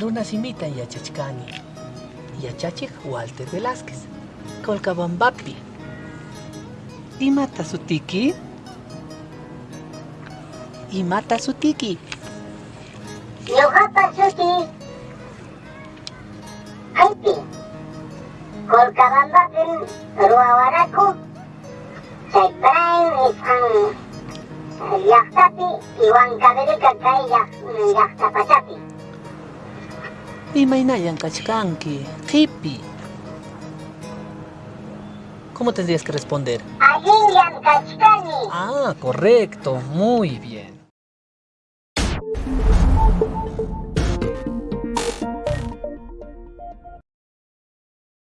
Runasimita yachachkani. Yachachik Walter Velázquez. Colcabambapi. Imata sutiki? Imata sutiki? Ñuqapa suti Aypi Colcabambapin ruwawaraku chayparayn nisqan llaqtapi Huancavelica kay llaq- llaqta pachapi Imaynayan kachkanki. Qipi. ¿Cómo tendrías que responder? Kachkani Ah, correcto. Muy bien.